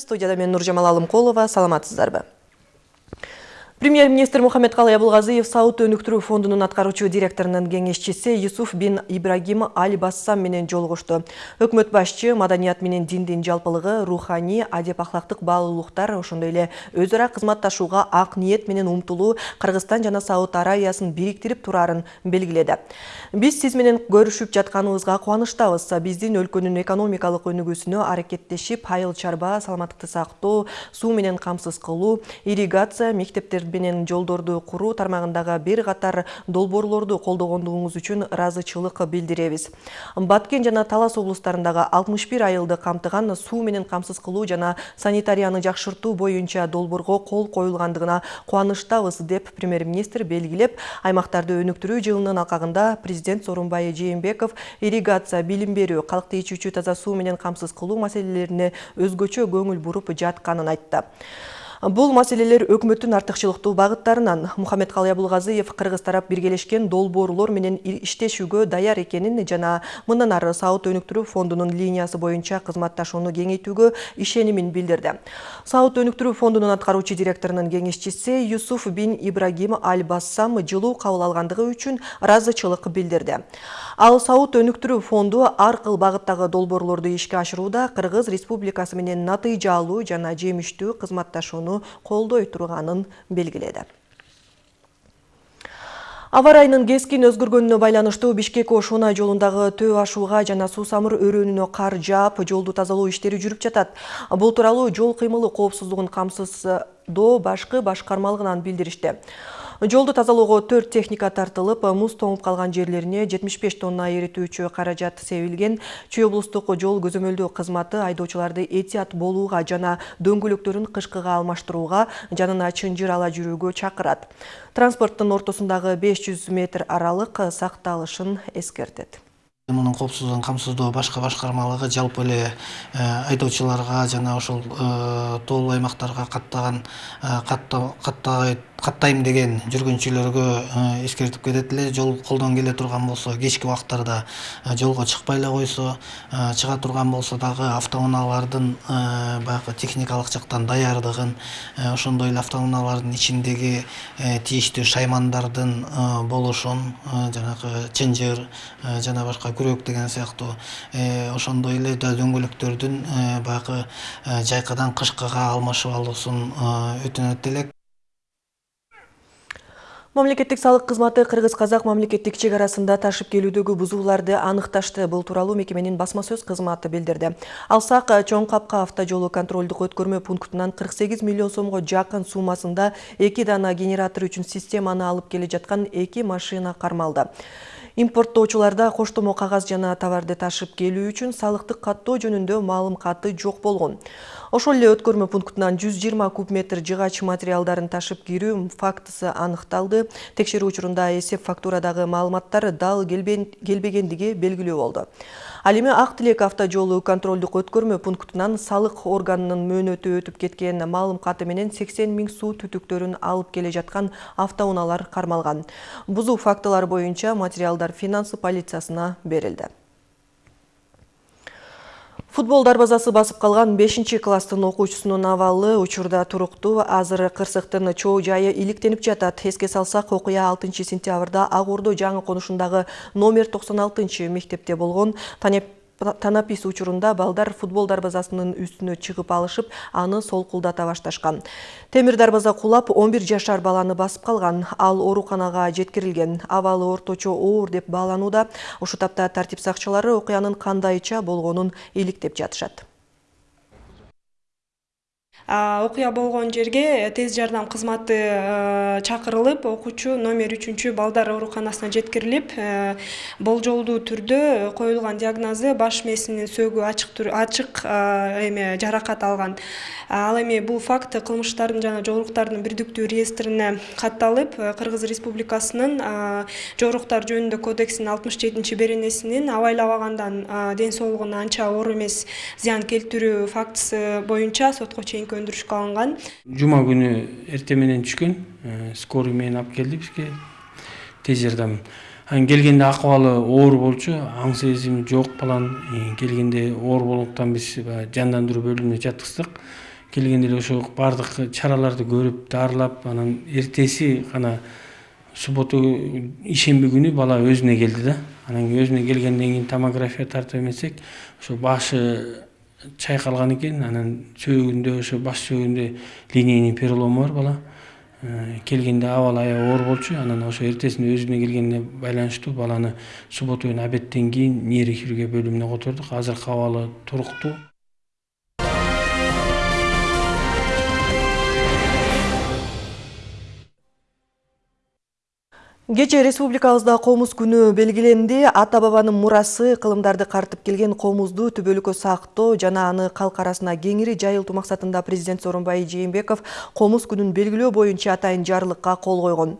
студияда мен нуржамал алымкулова саламатсыздарбы? Премьер-министр Мухаммедкалый Абулгазиев Сауд өнүктүрүү фондунун аткаруучу директорунун кеңешчиси Юсуф бин Ибрагим Аль Бассам менен жолугушту. Өкмөт башчы маданият менен диндин жалпылыгы, руханий, адеп ахлактык баалуулуктар, ошондой эле өз ара кызматташууга ак ниет менен умтулуу Кыргызстан жана Сауд Аравиясын бириктирип турарын белгиледи. Биз сиз менен көрүшүп жатканыбызга кубанычтабыз. Биздин өлкөнүн экономикалык өнүгүүсүнө аракеттешип, айыл чарба, саламаттыкты сактоо, суу менен камсыз кылуу, ирригация, мектептер менен жолдорду куруу тармагындагы бир катар долбоорлорду колдогондугуңуз үчүн ыраазычылык билдиребиз. Баткен жана талас облустарындагы алтымыш бир айылды камтыган суу менен камсыз кылуу жана санитарияны жакшыртуу боюнча долбоорго кол коюлгандыгына кубанычтабыз деп премьер министр белгилеп аймактарды өнүктүрүү жылынын алкагында президент сооронбай жээнбеков ирригация билим берүү калкты ичүүчү таза суу менен камсыз кылуу маселелерине өзгөчө көңүл буруп жатканын айтты Бул маселелер өкмөттүн артыкчылыктуу багыттарынан Мухаммедкалый Абулгазиев кыргыз тарап биргелешкен долбоорлор менен иштешүүгө даяр экенин жана мындан ары Сауд өнүктүрүү фондунун линиясы боюнча кызматташууну кеңейтүүгө ишенимин билдирди. Сауд өнүктүрүү фондунун аткаруучу директорунун кеңешчиси Юсуф бин Ибрагим Аль Бассам жылуу кабыл алгандыгы үчүн ыраазычылык билдирди. Ал Сауд өнүктүрүү фонду ар кыл багыттагы долбоорлорду ишке ашырууда Кыргыз Республикасы менен натыйжалуу жана жемиштүү кызматташууну колдой турганын белгиледи. Аба ырайынын кескин өзгөргөнүнө байланыштуу бишкек ош унай жолундагы төө ашууга жана суусамыр өрөөнүнө кар жаап жолду тазалоо иштери жүрүп жатат. Бул тууралуу жол кыймылы коопсуздугун камсыздоо башкы башкармалыгынан билдиришти жолду тазалоого төрт техника тартылып муз тоңуп калган жерлерине жетимиш беш тонна эритүүчү каражат себилген. Чүй облустук жол көзөмөлдөө кызматы айдоочуларды этият болууга жана дөңгөлөктөрүн кышкыга алмаштырууга жанына чынжыр ала жүрүүгө чакырат. Транспорттун ортосундагы беш жүз метр аралык сакталышын эскертет коопсуздугун камсыздоо башкы башкармалыгы жалпы эле айдоочуларга жана ошол тоолуу аймактарга каттаган каттай каттайм деген жүргүнчүлөргө э, эскертип кетет эле. Жол колдон келе турган болсо кечки убактарда э, жолго чыкпай эле койсо э, чыга турган болсо дагы автоунаалардын баягы техникалык жактан даярдыгын ошондой эле автоунаалардын ичиндеги тийиштүү шаймандардын болушун жанагы чынжыр жана башка күрөк деген сыяктуу ошондой эле дөңгөлөктөрдүн баягы жайкадан кышкыга алмашып алуусун өтүнөт элек Мамлекеттик салык кызматы кыргыз казак мамлекеттик чек арасында ташып келүүдөгү бузууларды аныкташты. Бул тууралуу мекеменин басма сөз кызматы билдирди. Алсак чоң капка автожолу контролдук өткөрмө пунктунан 48 миллион сомго жакын суммасында эки дана генератор үчүн системаны алып келе жаткан эки машина кармалды. Импорттоочуларда коштомо кагаз жана товарды ташып келүү үчүн салыктык каттоо жөнүндө маалым каты жок болгон. Ошол эле өткөрмө пунктунан 120 куб метр жыгач материалдарын ташып кирүү фактысы аныкталды. Текшерүү учурунда эсеп фактурадагы маалыматтар дал келбегендиги белгилүү болду. Ал эми Ак Тилек автожолу контролдук өткөрмө пунктунан салык органынын мөөнөтү өтүп кеткен маалым каты менен 80 миң суу түтүктөрүн алып келе жаткан автоунаалар кармалган. Бузуу фактылары боюнча материалдар финансы полициясына берилди. Футбол дарбазасы басып калган 5 класстын окуучусунун абалы учурда туруктуу. Азыр кырсыктын чоо жайы иликтенип жатат. Эске салсак, окуя 6 сентябрда Ак Ордо жаңы конушундагы номер 96 мектепте болгон. Танапис учурунда балдар футбол дарбазасынын үстүнө чыгып алышып аны солкулдата башташкан. Темир дарбаза кулап 11 жашар баланы басып калган. Ал ооруканага жеткирилген абалы орточо оор деп бааланууда ушул тапта тартип сакчылары окуянын кандайча болгонун иликтеп жатышат окуя болгон жерге тез жардам кызматы чакырылып окуучу номер үчүнчү балдар ооруканасына жеткирилип болжолдуу түрдө коюлган диагнозу баш мээсинин сөөгү ачык эме жаракат алган. Ал эми бул факт кылмыштардын жана жоруктардын бирдиктүү реестрине катталып кыргыз республикасынын жоруктар жөнүндө кодексинин алтымыш жетинчи беренесинин абайлабагандан ден соолугуна анча оор эмес зыян келтирүү фактысы боюнча сотко чейинки өндүрүшкө алынган жума күнү эртең менен түшкөн э, скорый менен алып келди бизге. Тез жардам. Анан келгенде акыбалы оор болчу аң сезими жок баланын келгенде оор болгондуктан биз баягы жандандыруу бөлүмүнө жаткыздык. Келгенде эле ошо баардык чараларды көрүп дарылап анан эртеси гана субботу ишемби күнү бала өзүнө келди да. Анан өзүнө келгенден кийин томография тартып эмесек ошо башы чайкалган экен. Анан сөөгүндө ошо баш сөөгүндө линейный перелому бар бала. Келгенде абалы аябай оор болчу. Анан ошо эртесинде өзүнө келгенине байланыштуу баланы субботу күнү обедтен кийин нейрохирургия бөлүмүнө котордук. Азыркы абалы туруктуу Кече республикабызда комуз күнү белгиленди. Ата бабанын мурасы кылымдарды картып келген комузду түбөлүккө сактоо жана аны калк арасына кеңири жайылтуу максатында президент Сооронбай Жээнбеков комуз күнүн белгилөө боюнча атайын жарлыкка кол койгон.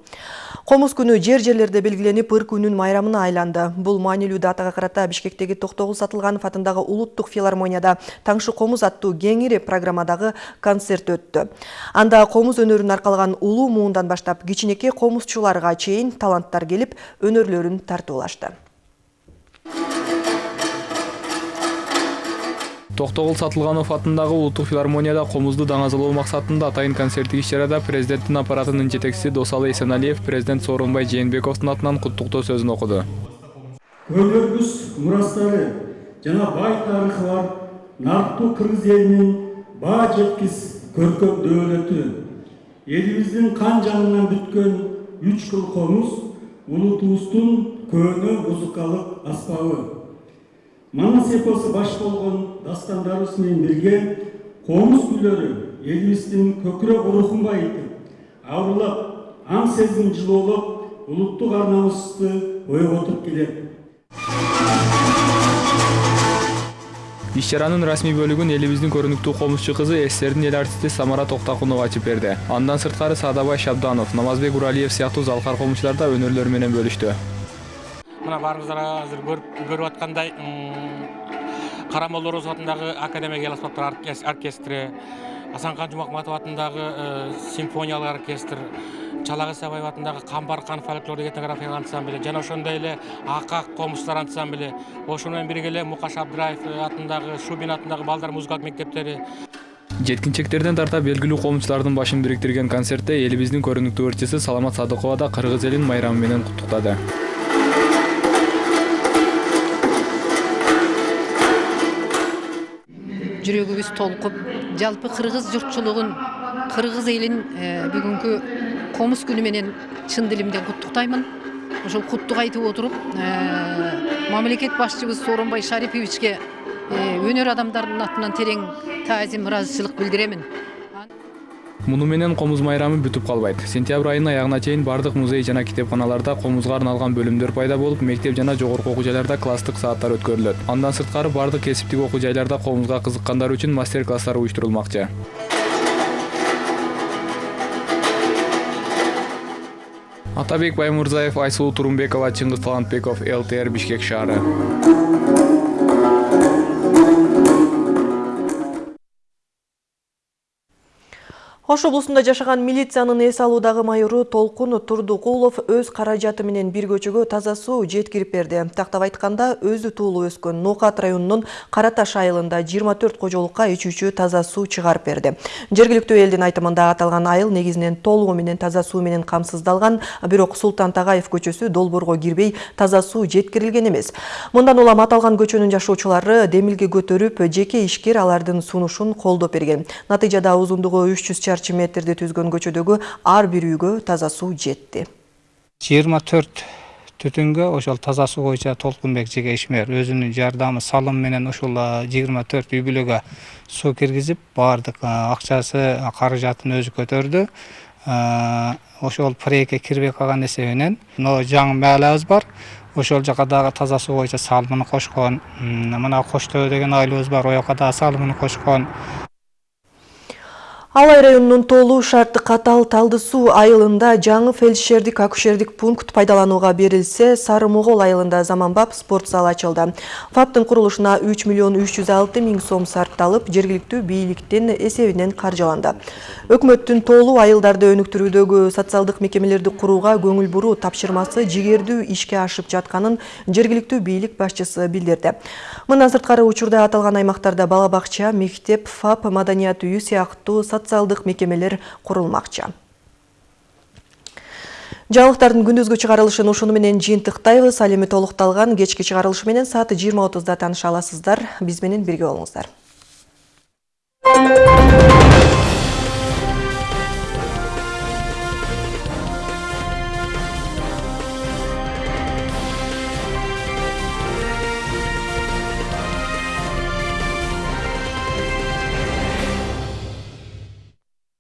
Комуз күнү жер-жерлерде белгиленип, ыр күнүн майрамына айланды. Бул маанилүү датага карата Бишкектеги Токтогул Сатылганов атындагы Улуттук филармонияда Таңшы комуз аттуу кеңири программадагы концерт өттү. Анда комуз өнөрүн аркалган улуу муундан баштап кичинекей комузчуларга чейин таланттар келип өнөрлөрүн тартуулашты токтогул сатылганов атындагы улуттук филармонияда комузду даңазалоо максатында атайын концерттик иш чарада президенттин аппаратынын жетекчиси досалы эсеналиев президент сооронбай жээнбековдун атынан куттуктоо сөзүн окуду көөлөрүбүз мурастары жана бай тарыхы бар нарктуу кыргыз элинин баа жеткис көркөм дөөлөтү элибиздин кан жанынан бүткөн үч кыл комуз улутубуздун көөнө музыкалык аспабы манас эпосу баш болгон дастандарыбыз менен бирге комуз күйлөрү элибиздин көкүрөк рухун байытып абырлап аң сезим жылоолоп улуттук арнамызды ойготуп келет иш чаранын расмий бөлүгүн элибиздин көрүнүктүү комузчу кызы ссрдин эл артисти самара токтакунова ачып берди андан сырткары саадабай шабданов намазбек уралиев сыяктуу залкар комузчулар да өнөрлөрү менен бөлүштү мына баарыңыздар азыр көрүп аткандай орозов атындагы академия эл аспаптар оркестри асанкан жумакматов атындагы симфониялык оркестр. Чалагыз сабаев атындагы камбаркан фольклордук этнографиялык ансамбль жана ошондой эле акак комузчулар ансамблі ошону менен бирге эле мукаш абдыраев атындагы шубин атындагы балдар музыкалык мектептери жеткинчектерден тарта белгилүү комузчулардын башын бириктирген концертте элибиздин көрүнүктүү ырчысы саламат садыкова да кыргыз элин майрамы менен куттуктады жүрөгүбүз толкуп жалпы кыргыз журтчулугун кыргыз элин бүгүнкү комуз күнү менен чын дилимден куттуктаймын ошол куттук айтып отуруп мамлекет башчыбыз сооронбай шариповичке өнөр адамдарынын атынан терең таазим ыраазычылык билдиремин муну менен комуз майрамы бүтүп калбайт сентябрь айынын аягына чейин баардык музей жана китепканаларда комузга арналган бөлүмдөр пайда болуп мектеп жана жогорку окуу жайларда класстык сааттар өткөрүлөт андан сырткары баардык кесиптик окуу жайларда комузга кызыккандар үчүн мастер класстар уюштурулмакчы атабек баймырзаев айсулуу турумбекова чыңгыз талантбеков лтр бишкек шаары Ош облусунда жашаган милициянын эс алуудагы майору Толкун Турдукулов өз каражаты менен бир көчөгө таза суу жеткирип берди. Тактап айтканда, өзү туулуп өскөн Нокат районунун Караташ айылында 24 кожолукка ичүүчү таза суу чыгарып берди. Жергиликтүү элдин айтымында аталган айыл негизинен толугу менен таза суу менен камсыздалган, бирок Султан Тагаев көчөсү долбоорго кирбей таза суу жеткирилген эмес. Мындан улам аталган көчөнүн жашоочулары демилге көтөрүп, жеке ишкер алардын сунушун колдоп берген. Натыйжада узундугу 300 чарчы метрди түзгөн көчөдөгү ар бир үйгө таза суу жетти жыйырма төрт түтүнгө ошол таза суу боюнча толкунбек жеке ишмер өзүнүн жардамы салым менен ушул жыйырма төрт үй бүлөгө суу киргизип баардык акчасы каражатын өзү көтөрдү ошол проектке кирбей калган эсебинен жаңы маалыбыз бар ошол жака дагы таза суу боюнча салымын кошкон мына кош төбө деген айылыбыз бар ояка дагы салымын кошкон Алай районунун Тоолуу шарты катал Талды суу айылында жаңы фельдшердик акушердик пункт пайдаланууга берилсе, Сары Могол айылында заманбап спорт залы ачылды. ФАПтын курулушуна 3 миллион 306 миң сом сарпталып, жергиликтүү бийликтин эсебинен каржыланды. Өкмөттүн Тоолуу айылдарды өнүктүрүүдөгү социалдык мекемелерди курууга көңүл буруу тапшырмасы жигердүү ишке ашып жатканын жергиликтүү бийлик башчысы билдирди. Мындан сырткары учурда аталган аймактарда бала бакча, мектеп, ФАП, маданият үйү сыяктуу социалдык мекемелер курулмакчы жаңылыктардын күндүзгү чыгарылышын ушуну менен жыйынтыктайбыз ал эми толукталган кечки чыгарылышы менен саат жыйырма отузда аласыздар. Биз менен бирге болуңуздар